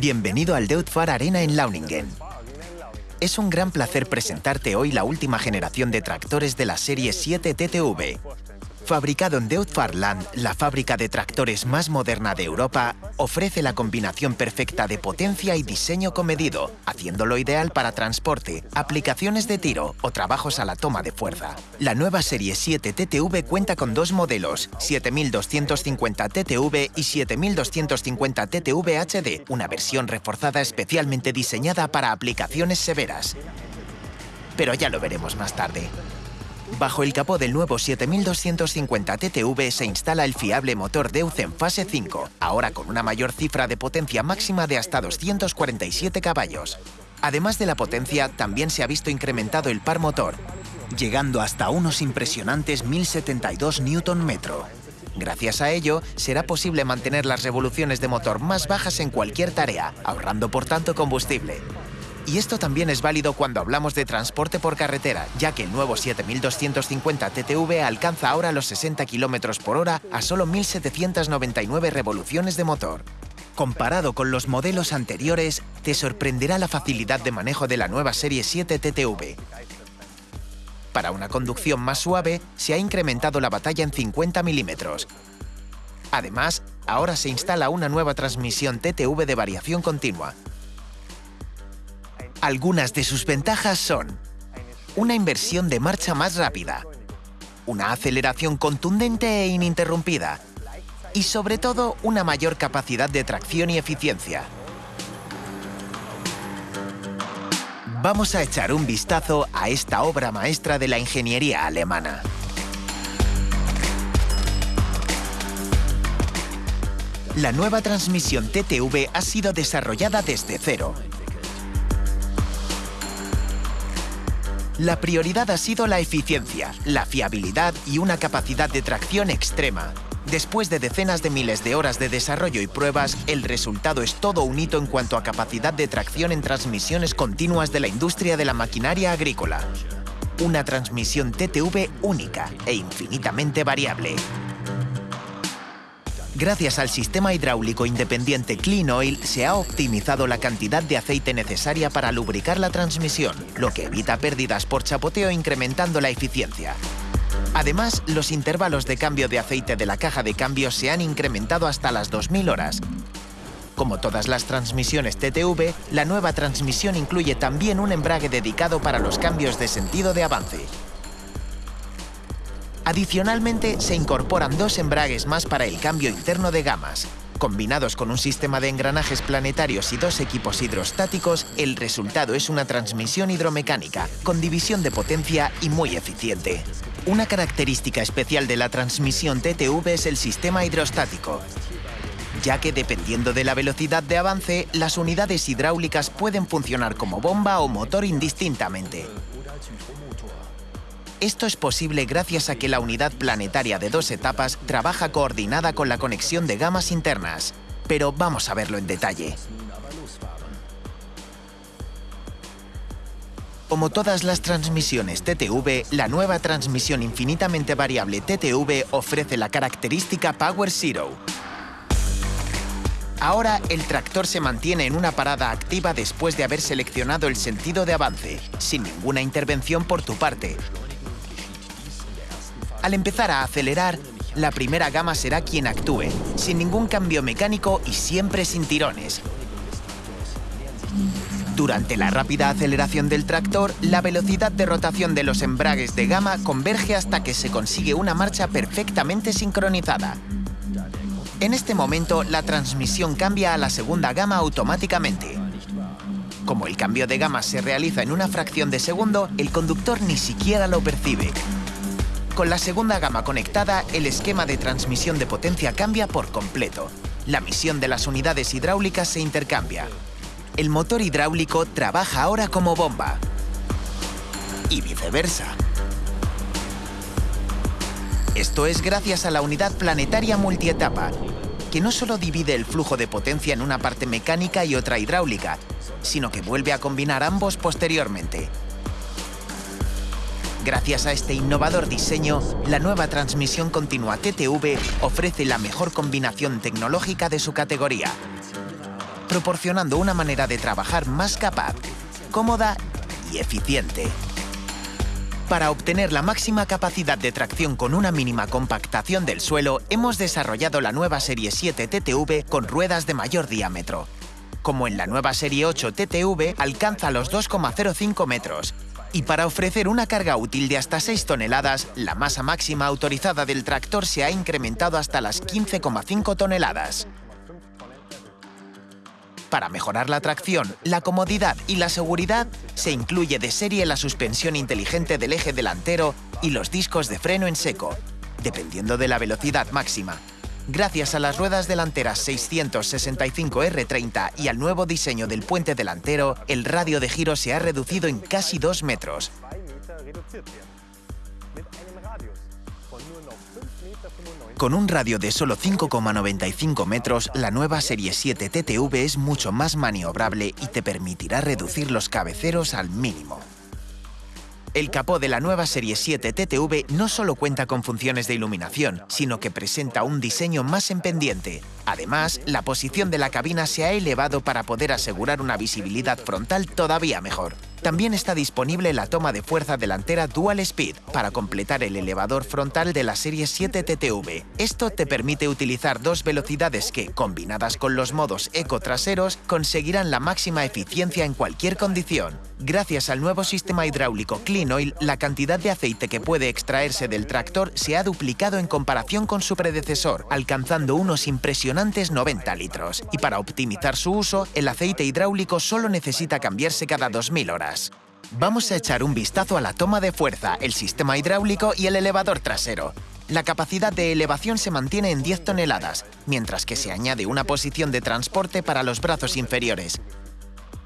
Bienvenido al Deutfar Arena en Launingen. Es un gran placer presentarte hoy la última generación de tractores de la serie 7 TTV, Fabricado en Deutfarland, la fábrica de tractores más moderna de Europa, ofrece la combinación perfecta de potencia y diseño comedido, haciéndolo ideal para transporte, aplicaciones de tiro o trabajos a la toma de fuerza. La nueva serie 7 TTV cuenta con dos modelos, 7250 TTV y 7250 TTV HD, una versión reforzada especialmente diseñada para aplicaciones severas. Pero ya lo veremos más tarde. Bajo el capó del nuevo 7250 TTV se instala el fiable motor Deutz en fase 5, ahora con una mayor cifra de potencia máxima de hasta 247 caballos. Además de la potencia, también se ha visto incrementado el par motor, llegando hasta unos impresionantes 1072 Nm. Gracias a ello, será posible mantener las revoluciones de motor más bajas en cualquier tarea, ahorrando por tanto combustible. Y esto también es válido cuando hablamos de transporte por carretera, ya que el nuevo 7250 TTV alcanza ahora los 60 km por hora a solo 1.799 revoluciones de motor. Comparado con los modelos anteriores, te sorprenderá la facilidad de manejo de la nueva serie 7 TTV. Para una conducción más suave, se ha incrementado la batalla en 50 milímetros. Además, ahora se instala una nueva transmisión TTV de variación continua, algunas de sus ventajas son una inversión de marcha más rápida, una aceleración contundente e ininterrumpida y sobre todo una mayor capacidad de tracción y eficiencia. Vamos a echar un vistazo a esta obra maestra de la ingeniería alemana. La nueva transmisión TTV ha sido desarrollada desde cero La prioridad ha sido la eficiencia, la fiabilidad y una capacidad de tracción extrema. Después de decenas de miles de horas de desarrollo y pruebas, el resultado es todo un hito en cuanto a capacidad de tracción en transmisiones continuas de la industria de la maquinaria agrícola. Una transmisión TTV única e infinitamente variable. Gracias al sistema hidráulico independiente Clean Oil se ha optimizado la cantidad de aceite necesaria para lubricar la transmisión, lo que evita pérdidas por chapoteo incrementando la eficiencia. Además, los intervalos de cambio de aceite de la caja de cambio se han incrementado hasta las 2000 horas. Como todas las transmisiones TTV, la nueva transmisión incluye también un embrague dedicado para los cambios de sentido de avance, Adicionalmente, se incorporan dos embragues más para el cambio interno de gamas. Combinados con un sistema de engranajes planetarios y dos equipos hidrostáticos, el resultado es una transmisión hidromecánica, con división de potencia y muy eficiente. Una característica especial de la transmisión TTV es el sistema hidrostático, ya que dependiendo de la velocidad de avance, las unidades hidráulicas pueden funcionar como bomba o motor indistintamente. Esto es posible gracias a que la unidad planetaria de dos etapas trabaja coordinada con la conexión de gamas internas. Pero vamos a verlo en detalle. Como todas las transmisiones TTV, la nueva transmisión infinitamente variable TTV ofrece la característica Power Zero. Ahora el tractor se mantiene en una parada activa después de haber seleccionado el sentido de avance, sin ninguna intervención por tu parte, al empezar a acelerar, la primera gama será quien actúe, sin ningún cambio mecánico y siempre sin tirones. Durante la rápida aceleración del tractor, la velocidad de rotación de los embragues de gama converge hasta que se consigue una marcha perfectamente sincronizada. En este momento, la transmisión cambia a la segunda gama automáticamente. Como el cambio de gama se realiza en una fracción de segundo, el conductor ni siquiera lo percibe. Con la segunda gama conectada, el esquema de transmisión de potencia cambia por completo. La misión de las unidades hidráulicas se intercambia. El motor hidráulico trabaja ahora como bomba. Y viceversa. Esto es gracias a la unidad planetaria multietapa, que no solo divide el flujo de potencia en una parte mecánica y otra hidráulica, sino que vuelve a combinar ambos posteriormente. Gracias a este innovador diseño, la nueva transmisión continua TTV ofrece la mejor combinación tecnológica de su categoría. proporcionando una manera de trabajar más capaz, cómoda y eficiente. Para obtener la máxima capacidad de tracción con una mínima compactación del suelo, hemos desarrollado la nueva serie 7 TTV con ruedas de mayor diámetro. Como en la nueva serie 8 TTV, alcanza los 2,05 metros. Y para ofrecer una carga útil de hasta 6 toneladas, la masa máxima autorizada del tractor se ha incrementado hasta las 15,5 toneladas. Para mejorar la tracción, la comodidad y la seguridad, se incluye de serie la suspensión inteligente del eje delantero y los discos de freno en seco, dependiendo de la velocidad máxima. Gracias a las ruedas delanteras 665R30 y al nuevo diseño del puente delantero, el radio de giro se ha reducido en casi 2 metros. Con un radio de solo 5,95 metros, la nueva Serie 7 TTV es mucho más maniobrable y te permitirá reducir los cabeceros al mínimo. El capó de la nueva Serie 7 TTV no solo cuenta con funciones de iluminación, sino que presenta un diseño más en pendiente. Además, la posición de la cabina se ha elevado para poder asegurar una visibilidad frontal todavía mejor. También está disponible la toma de fuerza delantera Dual Speed para completar el elevador frontal de la serie 7 TTV. Esto te permite utilizar dos velocidades que, combinadas con los modos eco traseros, conseguirán la máxima eficiencia en cualquier condición. Gracias al nuevo sistema hidráulico Clean Oil, la cantidad de aceite que puede extraerse del tractor se ha duplicado en comparación con su predecesor, alcanzando unos impresionantes 90 litros. Y para optimizar su uso, el aceite hidráulico solo necesita cambiarse cada 2.000 horas. Vamos a echar un vistazo a la toma de fuerza, el sistema hidráulico y el elevador trasero. La capacidad de elevación se mantiene en 10 toneladas, mientras que se añade una posición de transporte para los brazos inferiores.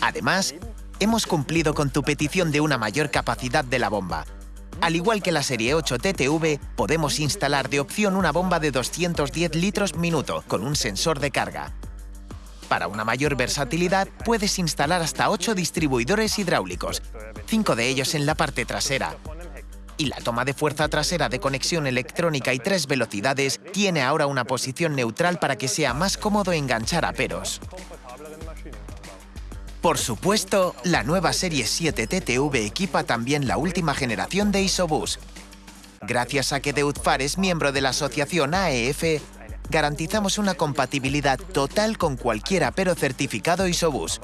Además, hemos cumplido con tu petición de una mayor capacidad de la bomba. Al igual que la serie 8 TTV, podemos instalar de opción una bomba de 210 litros minuto con un sensor de carga. Para una mayor versatilidad, puedes instalar hasta 8 distribuidores hidráulicos, 5 de ellos en la parte trasera. Y la toma de fuerza trasera de conexión electrónica y tres velocidades tiene ahora una posición neutral para que sea más cómodo enganchar a peros. Por supuesto, la nueva serie 7 TTV equipa también la última generación de Isobus. Gracias a que Deutfar es miembro de la asociación AEF, garantizamos una compatibilidad total con cualquier apero certificado Isobus.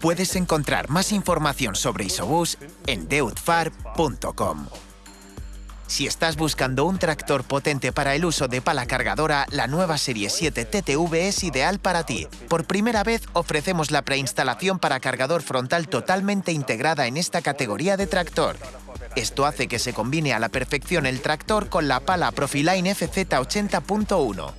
Puedes encontrar más información sobre Isobus en deutfar.com. Si estás buscando un tractor potente para el uso de pala cargadora, la nueva serie 7 TTV es ideal para ti. Por primera vez ofrecemos la preinstalación para cargador frontal totalmente integrada en esta categoría de tractor. Esto hace que se combine a la perfección el tractor con la pala Profiline FZ80.1.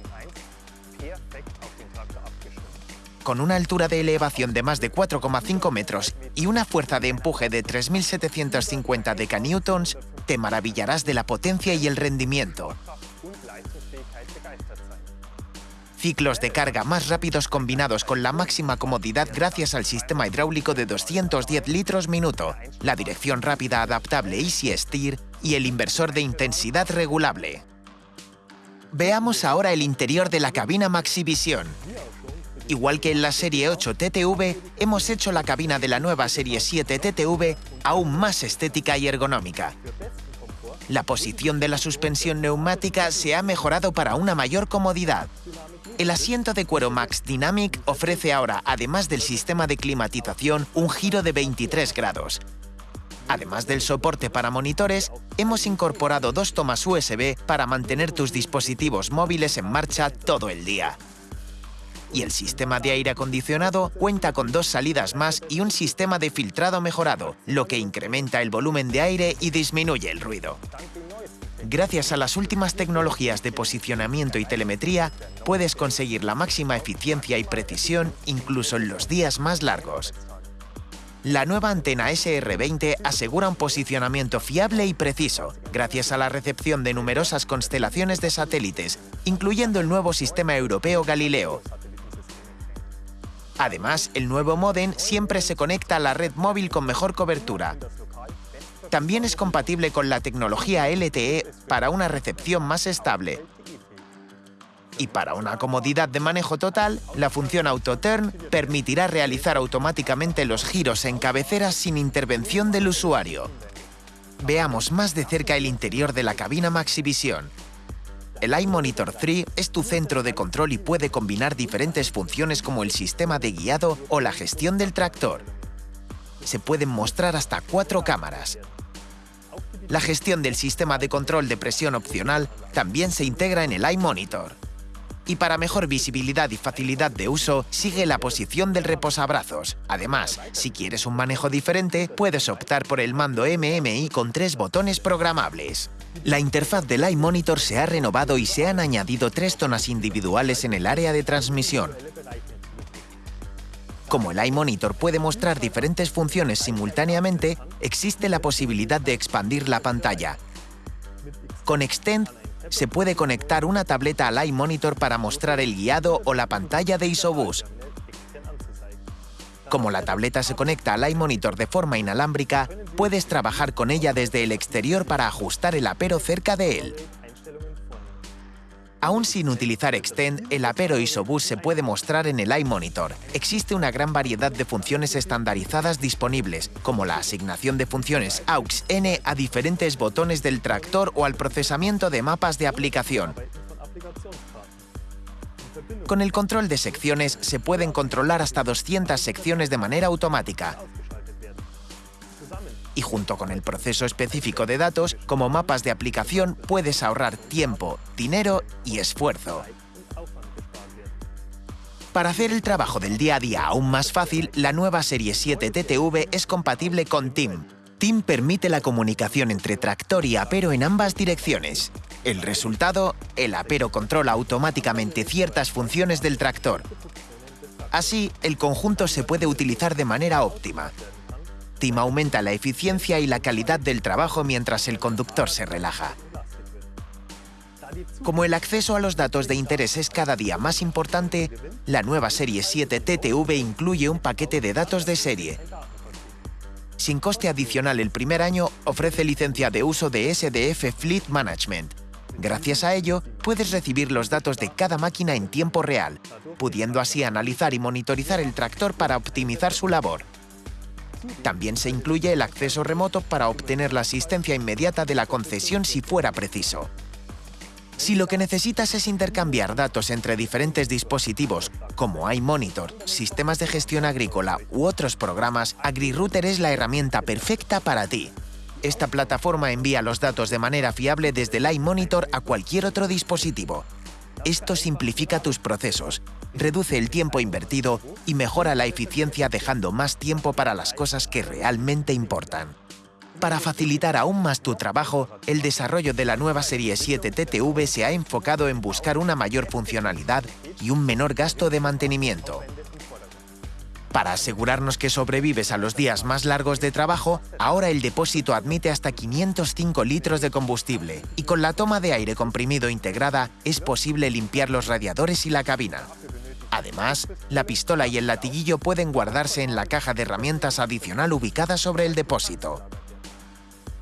Con una altura de elevación de más de 4,5 metros y una fuerza de empuje de 3.750 decanewtons, te maravillarás de la potencia y el rendimiento. Ciclos de carga más rápidos combinados con la máxima comodidad gracias al sistema hidráulico de 210 litros minuto, la dirección rápida adaptable Easy Steer y el inversor de intensidad regulable. Veamos ahora el interior de la cabina Maxivisión. Igual que en la serie 8 TTV, hemos hecho la cabina de la nueva serie 7 TTV aún más estética y ergonómica. La posición de la suspensión neumática se ha mejorado para una mayor comodidad. El asiento de cuero Max Dynamic ofrece ahora, además del sistema de climatización, un giro de 23 grados. Además del soporte para monitores, hemos incorporado dos tomas USB para mantener tus dispositivos móviles en marcha todo el día. Y el sistema de aire acondicionado cuenta con dos salidas más y un sistema de filtrado mejorado, lo que incrementa el volumen de aire y disminuye el ruido. Gracias a las últimas tecnologías de posicionamiento y telemetría, puedes conseguir la máxima eficiencia y precisión incluso en los días más largos. La nueva antena SR20 asegura un posicionamiento fiable y preciso, gracias a la recepción de numerosas constelaciones de satélites, incluyendo el nuevo sistema europeo Galileo. Además, el nuevo modem siempre se conecta a la red móvil con mejor cobertura, también es compatible con la tecnología LTE para una recepción más estable. Y para una comodidad de manejo total, la función AutoTurn permitirá realizar automáticamente los giros en cabecera sin intervención del usuario. Veamos más de cerca el interior de la cabina Maxivisión. El iMonitor 3 es tu centro de control y puede combinar diferentes funciones como el sistema de guiado o la gestión del tractor. Se pueden mostrar hasta cuatro cámaras. La gestión del sistema de control de presión opcional también se integra en el iMonitor. Y para mejor visibilidad y facilidad de uso, sigue la posición del reposabrazos. Además, si quieres un manejo diferente, puedes optar por el mando MMI con tres botones programables. La interfaz del iMonitor se ha renovado y se han añadido tres zonas individuales en el área de transmisión. Como el iMonitor puede mostrar diferentes funciones simultáneamente, existe la posibilidad de expandir la pantalla. Con Extend se puede conectar una tableta al iMonitor para mostrar el guiado o la pantalla de Isobus. Como la tableta se conecta al iMonitor de forma inalámbrica, puedes trabajar con ella desde el exterior para ajustar el apero cerca de él. Aún sin utilizar Extend, el apero Isobus se puede mostrar en el iMonitor. Existe una gran variedad de funciones estandarizadas disponibles, como la asignación de funciones AUX-N a diferentes botones del tractor o al procesamiento de mapas de aplicación. Con el control de secciones se pueden controlar hasta 200 secciones de manera automática. Y junto con el proceso específico de datos, como mapas de aplicación, puedes ahorrar tiempo, dinero y esfuerzo. Para hacer el trabajo del día a día aún más fácil, la nueva serie 7 TTV es compatible con TIM. TIM permite la comunicación entre tractor y apero en ambas direcciones. El resultado, el apero controla automáticamente ciertas funciones del tractor. Así, el conjunto se puede utilizar de manera óptima. TIM aumenta la eficiencia y la calidad del trabajo mientras el conductor se relaja. Como el acceso a los datos de interés es cada día más importante, la nueva serie 7 TTV incluye un paquete de datos de serie. Sin coste adicional el primer año, ofrece licencia de uso de SDF Fleet Management. Gracias a ello, puedes recibir los datos de cada máquina en tiempo real, pudiendo así analizar y monitorizar el tractor para optimizar su labor. También se incluye el acceso remoto para obtener la asistencia inmediata de la concesión si fuera preciso. Si lo que necesitas es intercambiar datos entre diferentes dispositivos, como iMonitor, sistemas de gestión agrícola u otros programas, AgriRouter es la herramienta perfecta para ti. Esta plataforma envía los datos de manera fiable desde el iMonitor a cualquier otro dispositivo. Esto simplifica tus procesos, reduce el tiempo invertido y mejora la eficiencia dejando más tiempo para las cosas que realmente importan. Para facilitar aún más tu trabajo, el desarrollo de la nueva serie 7 TTV se ha enfocado en buscar una mayor funcionalidad y un menor gasto de mantenimiento. Para asegurarnos que sobrevives a los días más largos de trabajo, ahora el depósito admite hasta 505 litros de combustible y con la toma de aire comprimido integrada es posible limpiar los radiadores y la cabina. Además, la pistola y el latiguillo pueden guardarse en la caja de herramientas adicional ubicada sobre el depósito.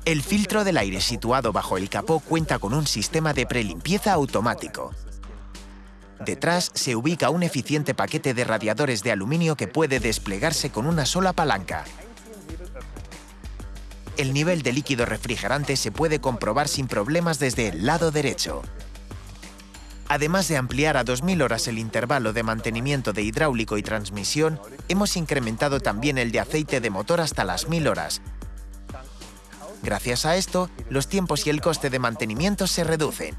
El filtro del aire situado bajo el capó cuenta con un sistema de prelimpieza automático. Detrás se ubica un eficiente paquete de radiadores de aluminio que puede desplegarse con una sola palanca. El nivel de líquido refrigerante se puede comprobar sin problemas desde el lado derecho. Además de ampliar a 2.000 horas el intervalo de mantenimiento de hidráulico y transmisión, hemos incrementado también el de aceite de motor hasta las 1.000 horas, Gracias a esto, los tiempos y el coste de mantenimiento se reducen.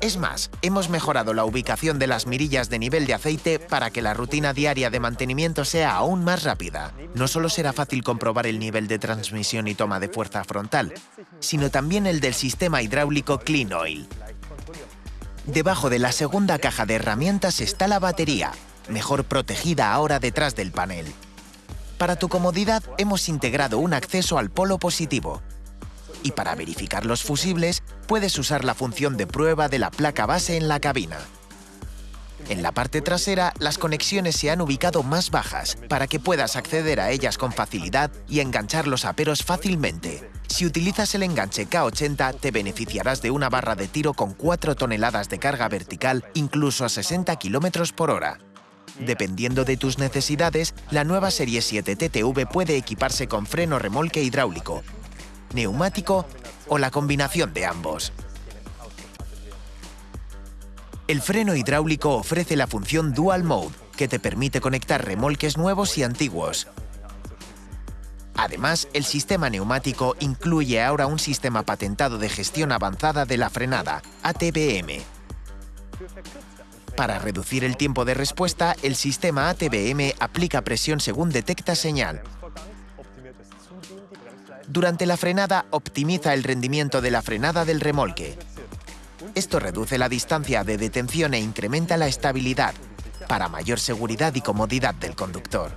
Es más, hemos mejorado la ubicación de las mirillas de nivel de aceite para que la rutina diaria de mantenimiento sea aún más rápida. No solo será fácil comprobar el nivel de transmisión y toma de fuerza frontal, sino también el del sistema hidráulico Clean Oil. Debajo de la segunda caja de herramientas está la batería, mejor protegida ahora detrás del panel. Para tu comodidad hemos integrado un acceso al polo positivo. Y para verificar los fusibles, puedes usar la función de prueba de la placa base en la cabina. En la parte trasera, las conexiones se han ubicado más bajas para que puedas acceder a ellas con facilidad y enganchar los aperos fácilmente. Si utilizas el enganche K80, te beneficiarás de una barra de tiro con 4 toneladas de carga vertical, incluso a 60 km por hora. Dependiendo de tus necesidades, la nueva Serie 7 TTV puede equiparse con freno remolque hidráulico, neumático o la combinación de ambos. El freno hidráulico ofrece la función Dual Mode, que te permite conectar remolques nuevos y antiguos. Además, el sistema neumático incluye ahora un sistema patentado de gestión avanzada de la frenada, ATBM. Para reducir el tiempo de respuesta, el sistema ATBM aplica presión según detecta señal. Durante la frenada, optimiza el rendimiento de la frenada del remolque. Esto reduce la distancia de detención e incrementa la estabilidad, para mayor seguridad y comodidad del conductor.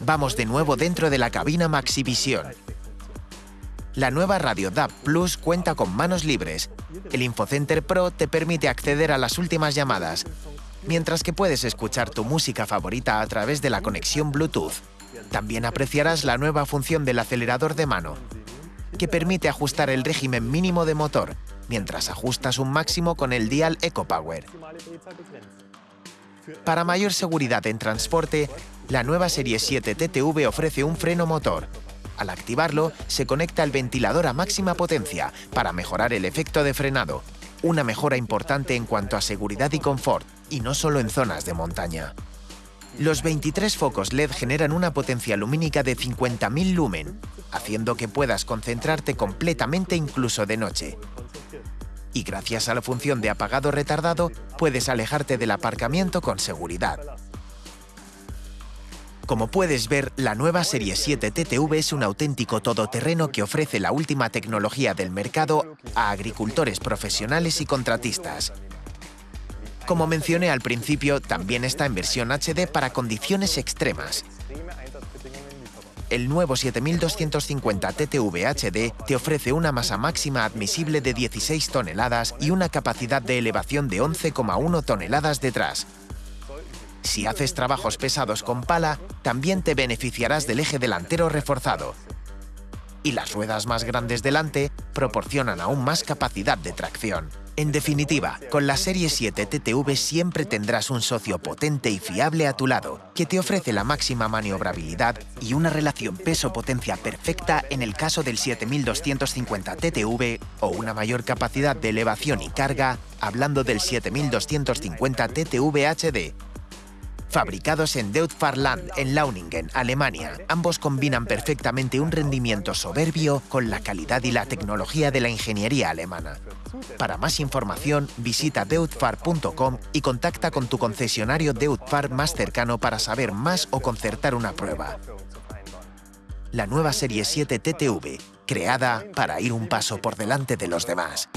Vamos de nuevo dentro de la cabina Maxivisión. La nueva radio DAB Plus cuenta con manos libres. El InfoCenter Pro te permite acceder a las últimas llamadas, mientras que puedes escuchar tu música favorita a través de la conexión Bluetooth. También apreciarás la nueva función del acelerador de mano, que permite ajustar el régimen mínimo de motor mientras ajustas un máximo con el dial EcoPower. Para mayor seguridad en transporte, la nueva Serie 7 TTV ofrece un freno motor. Al activarlo, se conecta el ventilador a máxima potencia para mejorar el efecto de frenado, una mejora importante en cuanto a seguridad y confort, y no solo en zonas de montaña. Los 23 focos LED generan una potencia lumínica de 50.000 lumen, haciendo que puedas concentrarte completamente incluso de noche y gracias a la función de apagado retardado puedes alejarte del aparcamiento con seguridad. Como puedes ver, la nueva Serie 7 TTV es un auténtico todoterreno que ofrece la última tecnología del mercado a agricultores profesionales y contratistas. Como mencioné al principio, también está en versión HD para condiciones extremas, el nuevo 7250 TTV HD te ofrece una masa máxima admisible de 16 toneladas y una capacidad de elevación de 11,1 toneladas detrás. Si haces trabajos pesados con pala, también te beneficiarás del eje delantero reforzado. Y las ruedas más grandes delante proporcionan aún más capacidad de tracción. En definitiva, con la Serie 7 TTV siempre tendrás un socio potente y fiable a tu lado, que te ofrece la máxima maniobrabilidad y una relación peso-potencia perfecta en el caso del 7250 TTV o una mayor capacidad de elevación y carga, hablando del 7250 TTV HD, Fabricados en Deutfarland, en Launingen, Alemania, ambos combinan perfectamente un rendimiento soberbio con la calidad y la tecnología de la ingeniería alemana. Para más información, visita deutfar.com y contacta con tu concesionario Deutfar más cercano para saber más o concertar una prueba. La nueva serie 7 TTV, creada para ir un paso por delante de los demás.